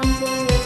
I'm sorry.